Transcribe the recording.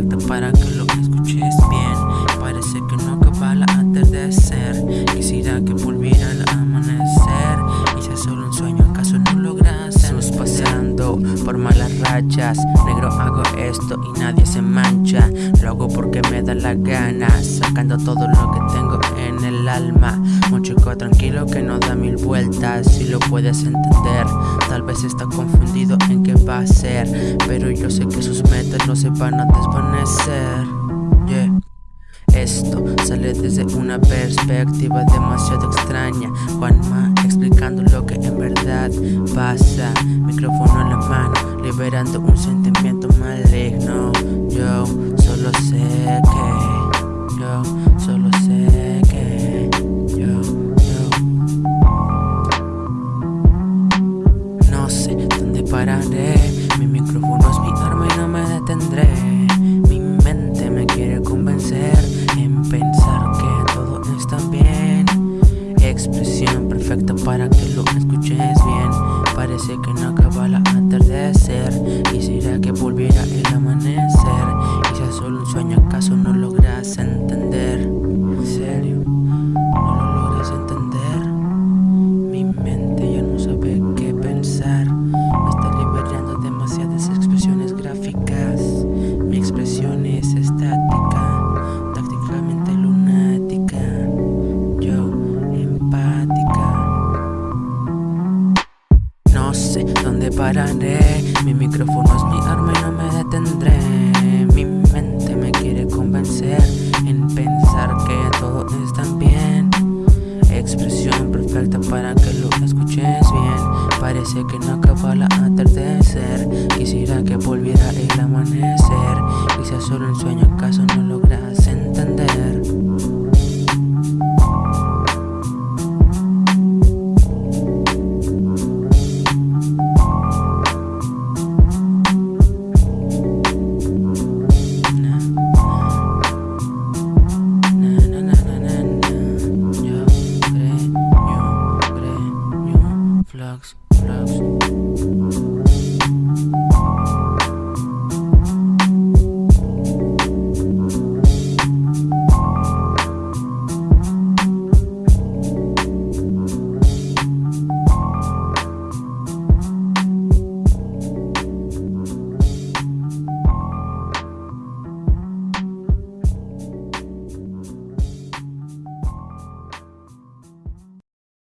perfecta para que lo que escuches bien. Parece que no acaba la atardecer. Quisiera que volviera el amanecer. Y sea solo un sueño, acaso no lográsemos pasando por malas rachas. Negro hago esto y nadie se mancha. Lo hago porque me da la gana Sacando todo lo que tengo en el alma. Un chico tranquilo que no da mil vueltas Si lo puedes entender. Tal vez está confundido en qué va a ser Pero yo sé que sus metas no se van a desvanecer. Yeah. Esto sale desde una perspectiva demasiado extraña. Juanma explicando lo que en verdad pasa. Micrófono en la mano, liberando un sentimiento maligno. Yo solo sé que, yo solo sé mi micrófono es mi arma y no me detendré. Mi mente me quiere convencer perfecta para que lo escuches bien. Parece que no pararé Mi micrófono es mi arma y no me detendré. Mi mente me quiere convencer En pensar que todo está bien. Expresión perfecta para que lo escuches bien. Parece que no acaba la atardecer. Quisiera que volviera el amanecer. Quizás solo un sueño acaso no logras entender